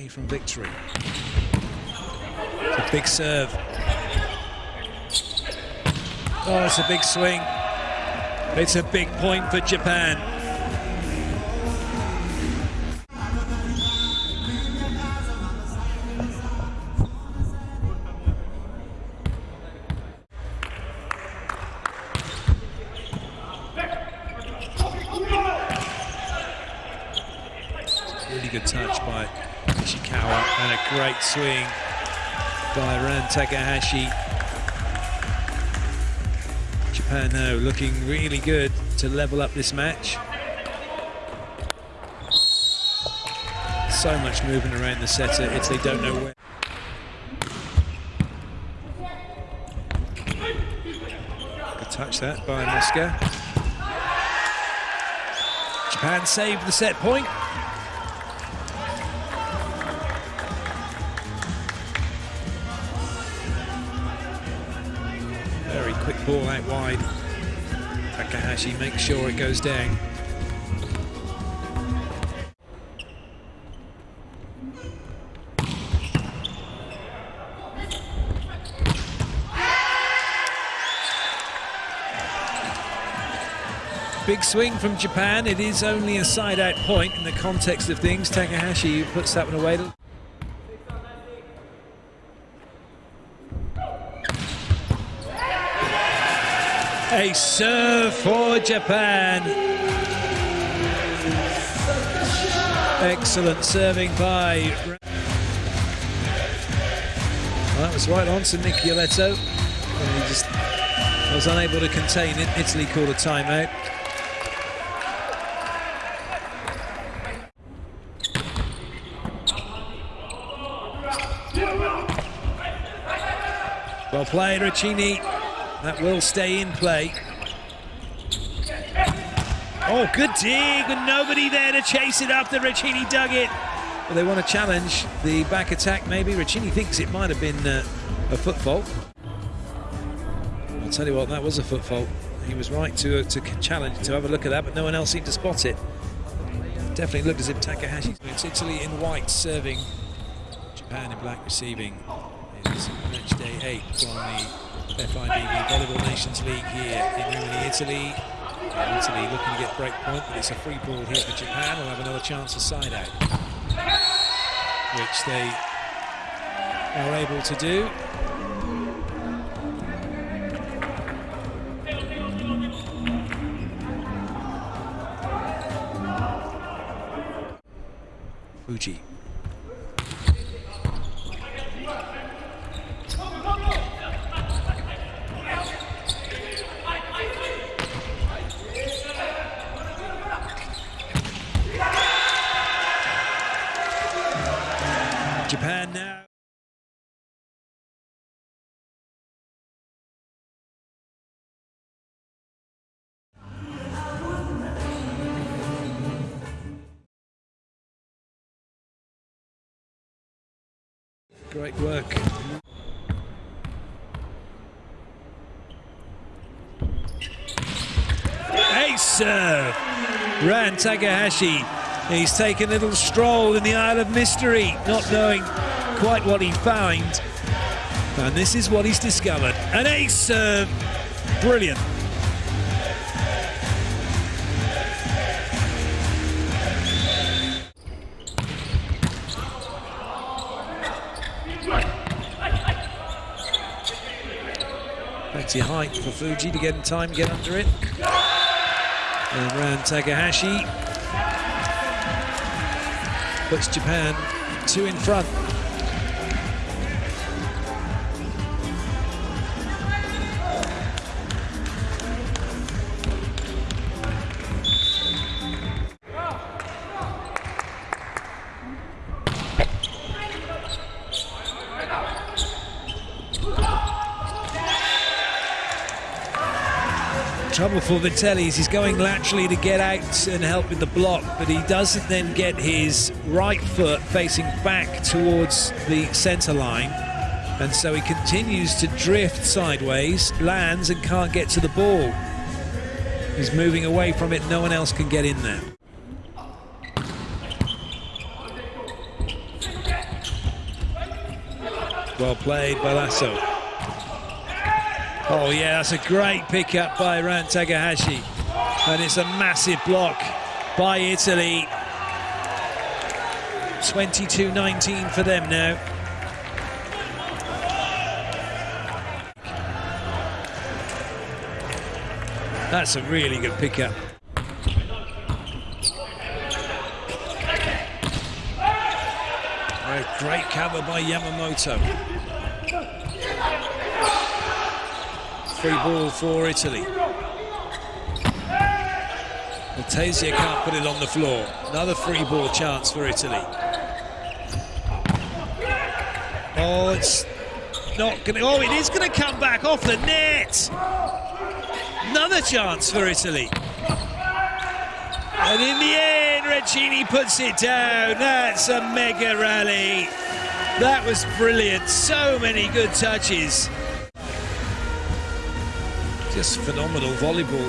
away from victory. It's a big serve. Oh, it's a big swing. It's a big point for Japan. Really good touch by And a great swing by Ran Takahashi. Japan now looking really good to level up this match. So much movement around the setter, Italy don't know where. Good touch that by Mosca. Japan saved the set point. Quick ball out wide. Takahashi makes sure it goes down. Big swing from Japan. It is only a side out point in the context of things. Takahashi puts that one away. A serve for Japan. Excellent serving by. Well, that was right on to Michieletto. And he just was unable to contain it. Italy called a timeout. Well played, Recine. That will stay in play. Oh, good dig, and nobody there to chase it after Recine dug it. They want to challenge the back attack, maybe. Recine thinks it might have been uh, a foot fault. I'll tell you what, that was a foot fault. He was right to, uh, to challenge, to have a look at that, but no one else seemed to spot it. Definitely looked as if Takahashi. It's Italy in white serving, Japan in black receiving. It's match day eight from the FIVB Volleyball Nations League here in Rimini, Italy. And uh, Italy looking to get break point, but it's a free ball here for Japan. We'll have another chance of side out, which they are able to do. Fujii. Great work. Ace serve. Ran Takahashi. He's taken a little stroll in the Isle of Mystery, not knowing quite what he found. And this is what he's discovered. An ace serve. Brilliant. Plenty height for Fujii to get in time, get under it. And Ran Takahashi puts Japan two in front. Trouble for Vitellis, he's going laterally to get out and help with the block, but he doesn't then get his right foot facing back towards the centre line. And so he continues to drift sideways, lands and can't get to the ball. He's moving away from it, no one else can get in there. Well played by Lasso. Oh yeah, that's a great pickup by Ran Takahashi. And it's a massive block by Italy. 22-19 for them now. That's a really good pickup. Great cover by Yamamoto. Free ball for Italy. Maltesia can't put it on the floor. Another free ball chance for Italy. Oh, it's not going to... Oh, it is going to come back off the net. Another chance for Italy. And in the end, Recine puts it down. That's a mega rally. That was brilliant. So many good touches. Just phenomenal volleyball.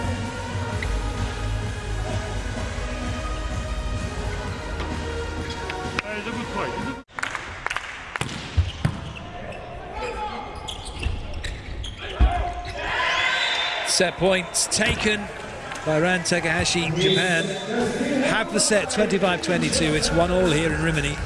Set points taken by Ran Takahashi, Japan. Have the set 25-22. It's one all here in Rimini.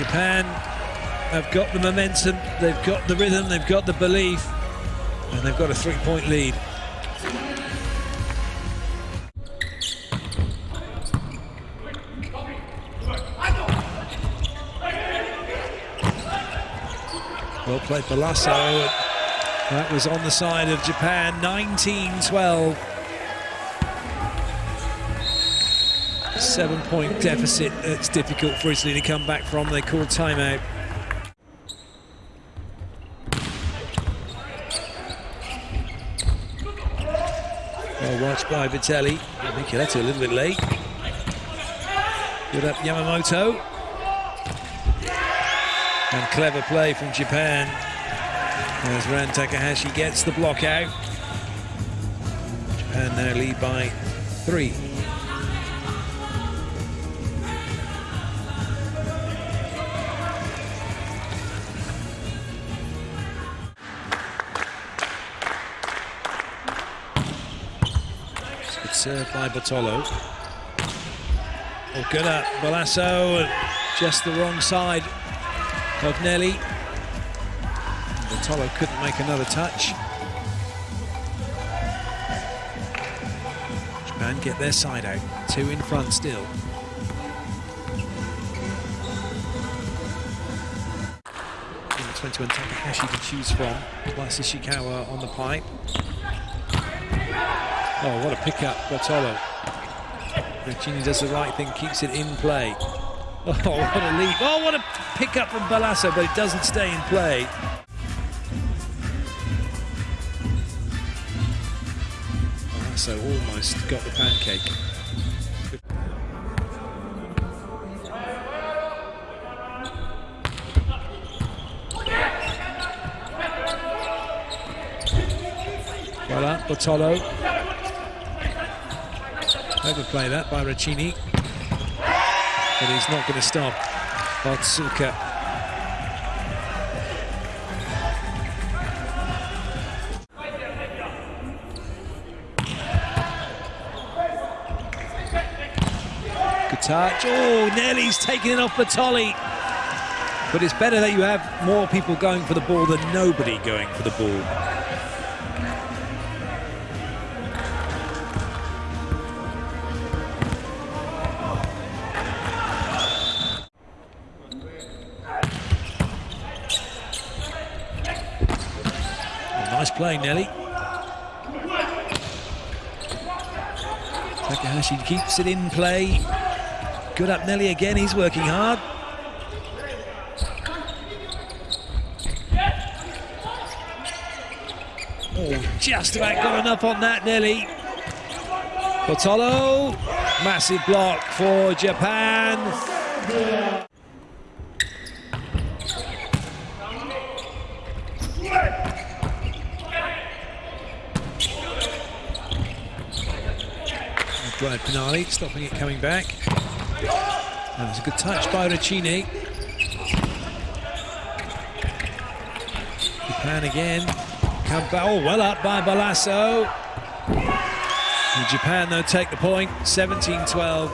Japan have got the momentum, they've got the rhythm, they've got the belief, and they've got a three-point lead. Well played Balaso. That was on the side of Japan, 19-12. Seven-point deficit. It's difficult for Italy to come back from. They call timeout. Well watched by Vitelli. I think that's a little bit late. Good up Yamamoto. And clever play from Japan as Ran Takahashi gets the block out. Japan now lead by three. Good serve by Bottolo. Oh, good up Balaso, just the wrong side of Nelli. Bottolo couldn't make another touch. Japan get their side out, two in front still. The 21 Takahashi to choose from, plus Ishikawa on the pipe. Oh, what a pickup, Bottolo. Recine does the right thing, keeps it in play. Oh, what a leap. Oh, what a pickup from Balaso, but it doesn't stay in play. Balaso almost got the pancake. Voilà, Bottolo. Overplay that by Recine. But he's not going to stop Otsuka. Good touch. Oh, Nelli's taking it off Batoli. But it's better that you have more people going for the ball than nobody going for the ball. Play, Nelli. Takahashi keeps it in play. Good up Nelli again, he's working hard. Oh, just about got enough on that, Nelli. Bottolo, massive block for Japan. Drive Pinali, stopping it coming back. That was a good touch by Recine. Japan again. Oh, well up by Balaso. Japan, though, take the point. 17 12.